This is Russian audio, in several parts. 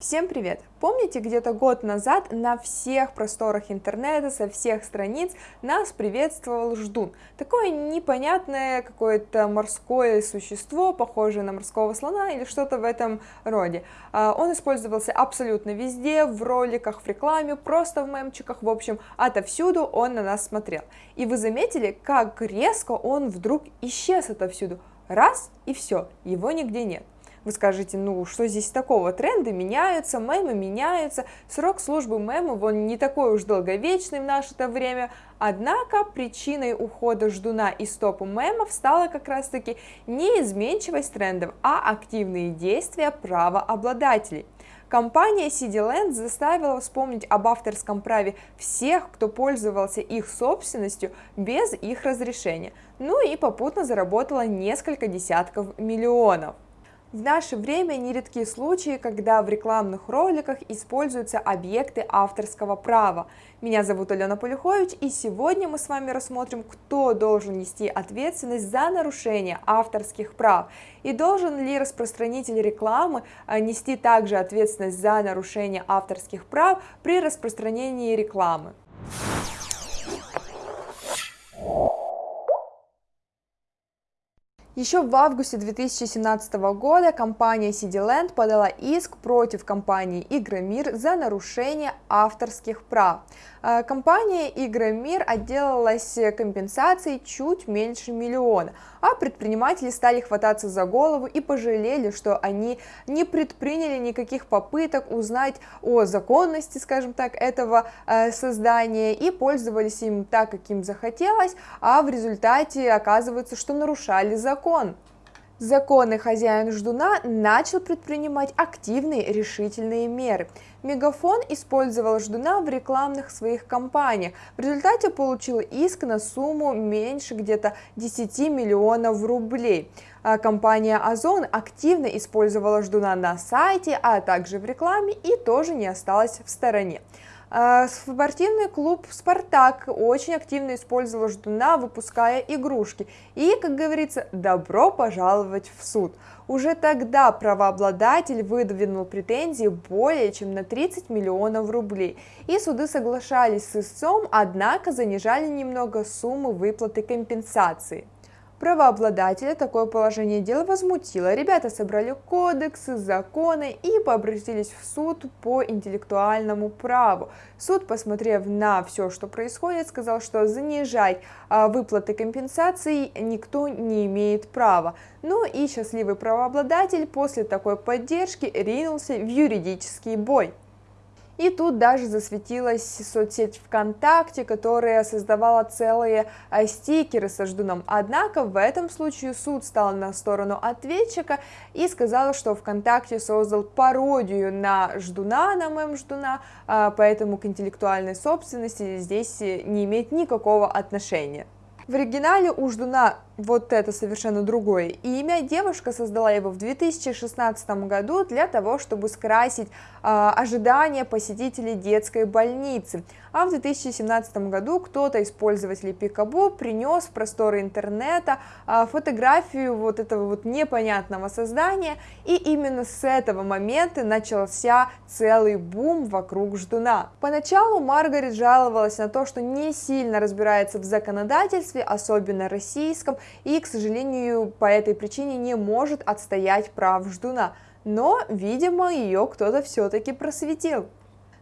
Всем привет! Помните, где-то год назад на всех просторах интернета, со всех страниц нас приветствовал ждун. Такое непонятное какое-то морское существо, похожее на морского слона или что-то в этом роде. А, он использовался абсолютно везде, в роликах, в рекламе, просто в мемчиках, в общем, отовсюду он на нас смотрел. И вы заметили, как резко он вдруг исчез отовсюду? Раз и все, его нигде нет. Вы скажете, ну что здесь такого? Тренды меняются, мемы меняются, срок службы мемов, он не такой уж долговечный в наше-то время. Однако причиной ухода ждуна из топа мемов стала как раз таки не изменчивость трендов, а активные действия правообладателей. Компания CDLand заставила вспомнить об авторском праве всех, кто пользовался их собственностью без их разрешения, ну и попутно заработала несколько десятков миллионов. В наше время нередки случаи, когда в рекламных роликах используются объекты авторского права. Меня зовут Алена Полюхович, и сегодня мы с вами рассмотрим, кто должен нести ответственность за нарушение авторских прав, и должен ли распространитель рекламы а, нести также ответственность за нарушение авторских прав при распространении рекламы. Еще в августе 2017 года компания CityLand подала иск против компании Игромир за нарушение авторских прав. Э, компания Игромир отделалась компенсацией чуть меньше миллиона, а предприниматели стали хвататься за голову и пожалели, что они не предприняли никаких попыток узнать о законности, скажем так, этого э, создания и пользовались им так, как им захотелось, а в результате оказывается, что нарушали закон. Законный хозяин ждуна начал предпринимать активные решительные меры. Мегафон использовал ждуна в рекламных своих кампаниях. В результате получил иск на сумму меньше где-то 10 миллионов рублей. А компания Озон активно использовала ждуна на сайте, а также в рекламе и тоже не осталась в стороне. А, спортивный клуб «Спартак» очень активно использовал ждуна, выпуская игрушки. И, как говорится, добро пожаловать в суд. Уже тогда правообладатель выдвинул претензии более чем на 30 миллионов рублей. И суды соглашались с истцом, однако занижали немного суммы выплаты компенсации. Правообладателя такое положение дела возмутило. Ребята собрали кодексы, законы и обратились в суд по интеллектуальному праву. Суд, посмотрев на все, что происходит, сказал, что занижать а, выплаты компенсаций никто не имеет права. Ну и счастливый правообладатель после такой поддержки ринулся в юридический бой. И тут даже засветилась соцсеть ВКонтакте, которая создавала целые э, стикеры со ждуном. Однако в этом случае суд стал на сторону ответчика и сказал, что ВКонтакте создал пародию на ждуна, на мем ждуна, а, поэтому к интеллектуальной собственности здесь не имеет никакого отношения. В оригинале у ждуна вот это совершенно другое имя. Девушка создала его в 2016 году для того, чтобы скрасить э, ожидания посетителей детской больницы. А в 2017 году кто-то из пользователей Пикабу принес в просторы интернета э, фотографию вот этого вот непонятного создания, и именно с этого момента начался целый бум вокруг ждуна. Поначалу Маргарет жаловалась на то, что не сильно разбирается в законодательстве, особенно российском, и, к сожалению, по этой причине не может отстоять прав ждуна. Но, видимо, ее кто-то все-таки просветил.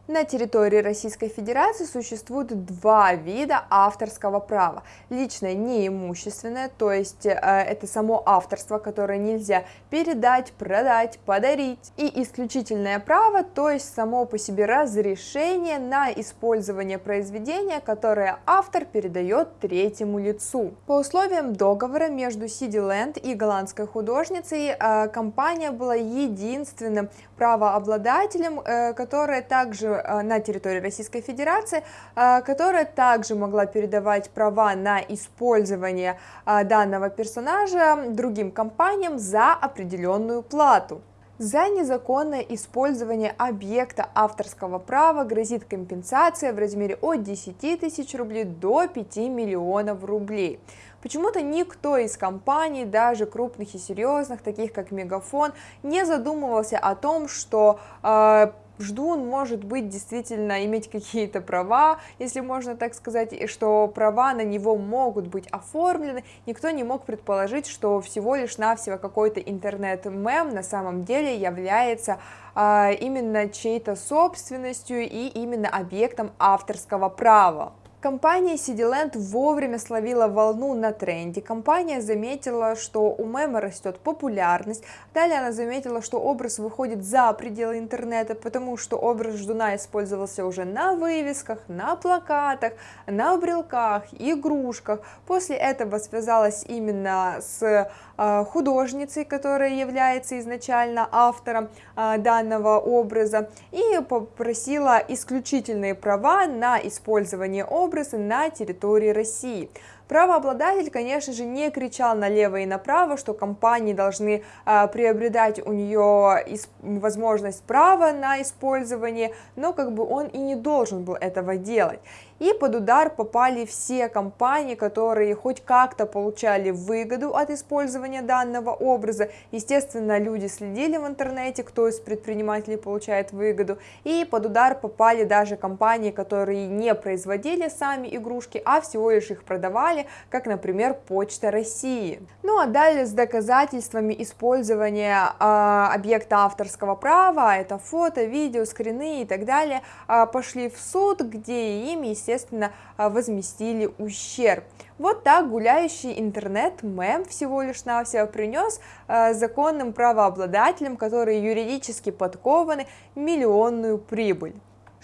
На территории Российской Федерации существует два вида авторского права. Личное неимущественное, то есть э, это само авторство, которое нельзя передать, продать, подарить. И исключительное право, то есть само по себе разрешение на использование произведения, которое автор передает третьему лицу. По условиям договора между Land и голландской художницей э, компания была единственным правообладателем, э, которая также Э, на территории Российской Федерации, э, которая также могла передавать права на использование э, данного персонажа другим компаниям за определенную плату. За незаконное использование объекта авторского права грозит компенсация в размере от 10 тысяч рублей до 5 миллионов рублей. Почему-то никто из компаний, даже крупных и серьезных, таких как Мегафон, не задумывался о том, что э, ждун может быть действительно иметь какие-то права, если можно так сказать, и что права на него могут быть оформлены, никто не мог предположить, что всего лишь навсего какой-то интернет-мем на самом деле является а, именно чьей-то собственностью и именно объектом авторского права. Компания CityLand вовремя словила волну на тренде. Компания заметила, что у мема растет популярность. Далее она заметила, что образ выходит за пределы интернета, потому что образ ждуна использовался уже на вывесках, на плакатах, на брелках, игрушках. После этого связалась именно с художницей, которая является изначально автором а, данного образа, и попросила исключительные права на использование образа на территории России. Правообладатель, конечно же, не кричал налево и направо, что компании должны а, приобретать у нее возможность права на использование, но как бы он и не должен был этого делать. И под удар попали все компании, которые хоть как-то получали выгоду от использования данного образа. Естественно, люди следили в интернете, кто из предпринимателей получает выгоду. И под удар попали даже компании, которые не производили сами игрушки, а всего лишь их продавали, как, например, Почта России. Ну а далее с доказательствами использования э, объекта авторского права, это фото, видео, скрины и так далее, э, пошли в суд, где им, естественно, естественно, а, возместили ущерб. Вот так гуляющий интернет-мем всего лишь навсего принес э, законным правообладателям, которые юридически подкованы, миллионную прибыль.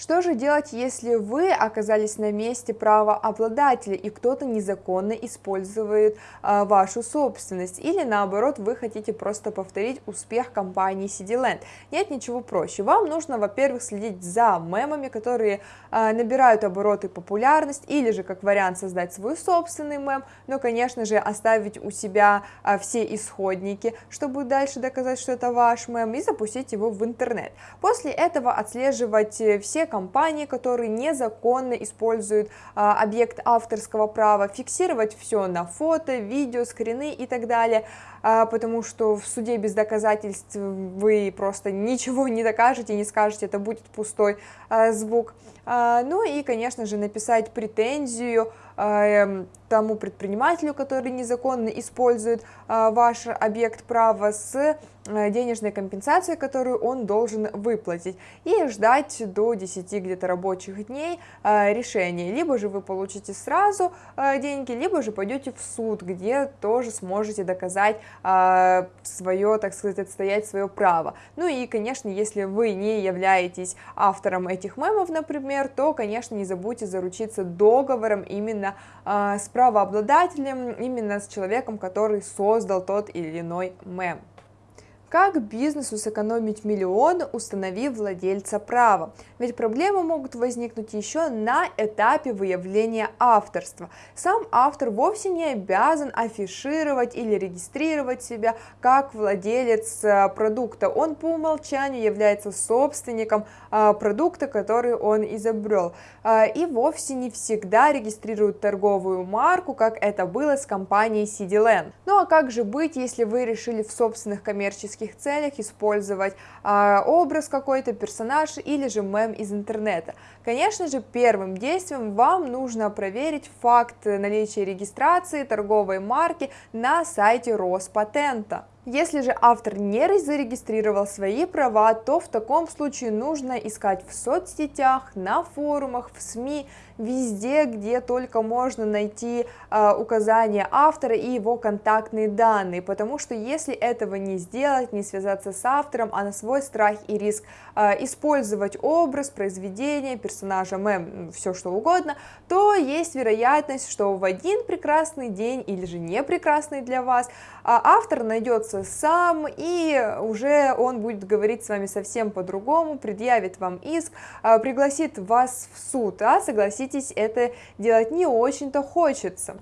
Что же делать, если вы оказались на месте правообладателя и кто-то незаконно использует а, вашу собственность? Или наоборот, вы хотите просто повторить успех компании CityLand? Нет ничего проще. Вам нужно, во-первых, следить за мемами, которые а, набирают обороты популярность, или же, как вариант, создать свой собственный мем, но, конечно же, оставить у себя а, все исходники, чтобы дальше доказать, что это ваш мем, и запустить его в интернет. После этого отслеживать э, все компании, которые незаконно используют а, объект авторского права, фиксировать все на фото, видео, скрины и так далее, а, потому что в суде без доказательств вы просто ничего не докажете, не скажете, это будет пустой а, звук. А, ну и, конечно же, написать претензию а, эм, тому предпринимателю, который незаконно использует а, ваш объект права с денежной компенсацией, которую он должен выплатить, и ждать до 10 где-то рабочих дней а, решения. Либо же вы получите сразу деньги, либо же пойдете в суд, где тоже сможете доказать свое, так сказать, отстоять свое право. Ну и, конечно, если вы не являетесь автором этих мемов, например, то, конечно, не забудьте заручиться договором именно с правообладателем, именно с человеком, который создал тот или иной мем. Как бизнесу сэкономить миллион, установив владельца права? Ведь проблемы могут возникнуть еще на этапе выявления авторства. Сам автор вовсе не обязан афишировать или регистрировать себя как владелец э, продукта. Он по умолчанию является собственником э, продукта, который он изобрел. Э, и вовсе не всегда регистрирует торговую марку, как это было с компанией CityLand. Ну а как же быть, если вы решили в собственных коммерческих коммерческих целях использовать а, образ какой-то, персонаж или же мем из интернета. Конечно же, первым действием вам нужно проверить факт наличия регистрации торговой марки на сайте Роспатента. Если же автор не зарегистрировал свои права, то в таком случае нужно искать в соцсетях, на форумах, в СМИ, везде, где только можно найти э, указания автора и его контактные данные, потому что если этого не сделать, не связаться с автором, а на свой страх и риск э, использовать образ, произведение, персонажа, мем, все что угодно, то есть вероятность, что в один прекрасный день или же не прекрасный для вас, э, автор найдется сам, и уже он будет говорить с вами совсем по-другому, предъявит вам иск, а, пригласит вас в суд, а согласитесь, это делать не очень-то хочется.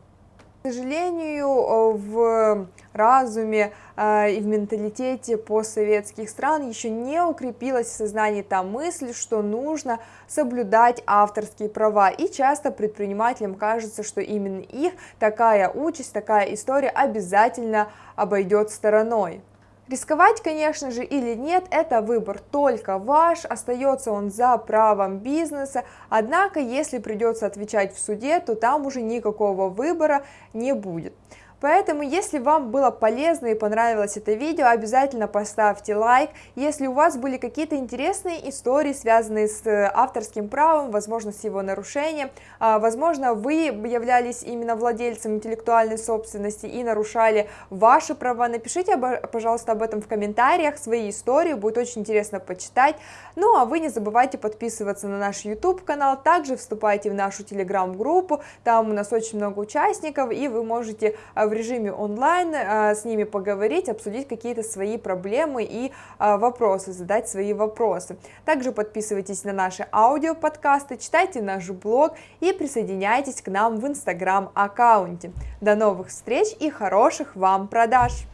К сожалению, э, в разуме э, и в менталитете постсоветских стран еще не укрепилась в сознании та мысль, что нужно соблюдать авторские права. И часто предпринимателям кажется, что именно их такая участь, такая история обязательно обойдет стороной. Рисковать, конечно же, или нет, это выбор только ваш, остается он за правом бизнеса, однако, если придется отвечать в суде, то там уже никакого выбора не будет. Поэтому, если вам было полезно и понравилось это видео, обязательно поставьте лайк. Если у вас были какие-то интересные истории, связанные с э, авторским правом, возможно, с его нарушением, а, возможно, вы являлись именно владельцем интеллектуальной собственности и нарушали ваши права, напишите, пожалуйста, об этом в комментариях, свои истории, будет очень интересно почитать. Ну, а вы не забывайте подписываться на наш YouTube-канал, также вступайте в нашу Telegram-группу, там у нас очень много участников, и вы можете а, в режиме онлайн а, с ними поговорить, обсудить какие-то свои проблемы и а, вопросы, задать свои вопросы. Также подписывайтесь на наши аудиоподкасты, читайте наш блог и присоединяйтесь к нам в инстаграм аккаунте. До новых встреч и хороших вам продаж!